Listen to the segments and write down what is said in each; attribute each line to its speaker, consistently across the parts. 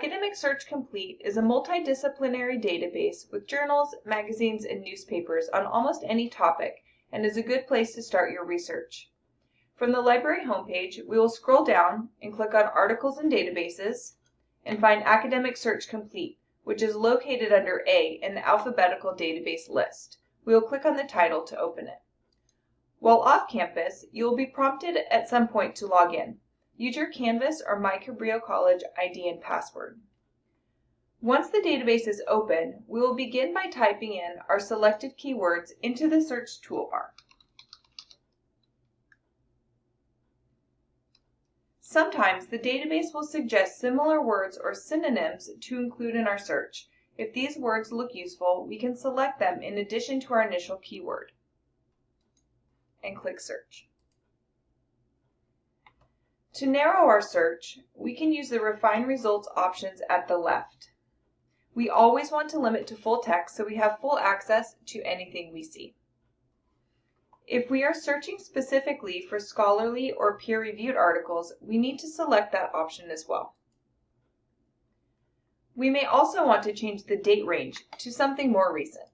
Speaker 1: Academic Search Complete is a multidisciplinary database with journals, magazines, and newspapers on almost any topic and is a good place to start your research. From the library homepage, we will scroll down and click on Articles and Databases and find Academic Search Complete, which is located under A in the alphabetical database list. We will click on the title to open it. While off campus, you will be prompted at some point to log in. Use your Canvas or My Cabrillo College ID and password. Once the database is open, we will begin by typing in our selected keywords into the search toolbar. Sometimes the database will suggest similar words or synonyms to include in our search. If these words look useful, we can select them in addition to our initial keyword and click Search. To narrow our search, we can use the Refine Results options at the left. We always want to limit to full text so we have full access to anything we see. If we are searching specifically for scholarly or peer-reviewed articles, we need to select that option as well. We may also want to change the date range to something more recent.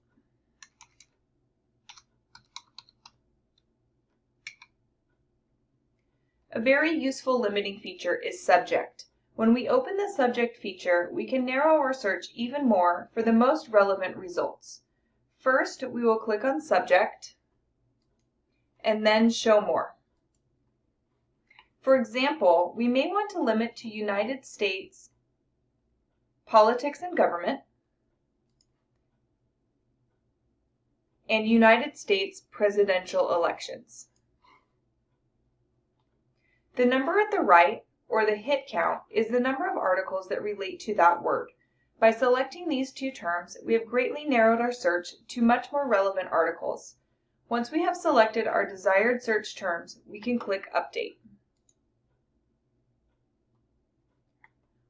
Speaker 1: A very useful limiting feature is subject. When we open the subject feature, we can narrow our search even more for the most relevant results. First, we will click on subject and then show more. For example, we may want to limit to United States politics and government and United States presidential elections. The number at the right, or the hit count, is the number of articles that relate to that word. By selecting these two terms, we have greatly narrowed our search to much more relevant articles. Once we have selected our desired search terms, we can click Update.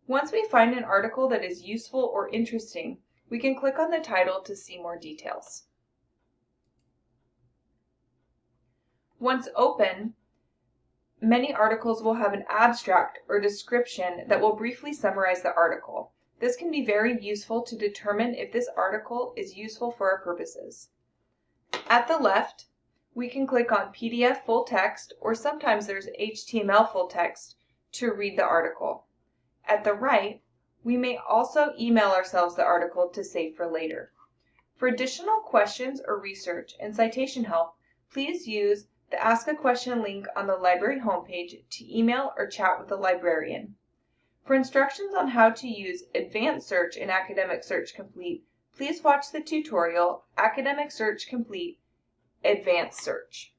Speaker 1: Once we find an article that is useful or interesting, we can click on the title to see more details. Once open, Many articles will have an abstract or description that will briefly summarize the article. This can be very useful to determine if this article is useful for our purposes. At the left, we can click on PDF full text, or sometimes there's HTML full text, to read the article. At the right, we may also email ourselves the article to save for later. For additional questions or research and citation help, please use the Ask a Question link on the library homepage to email or chat with the librarian. For instructions on how to use Advanced Search in Academic Search Complete, please watch the tutorial Academic Search Complete Advanced Search.